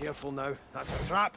Careful now, that's a trap.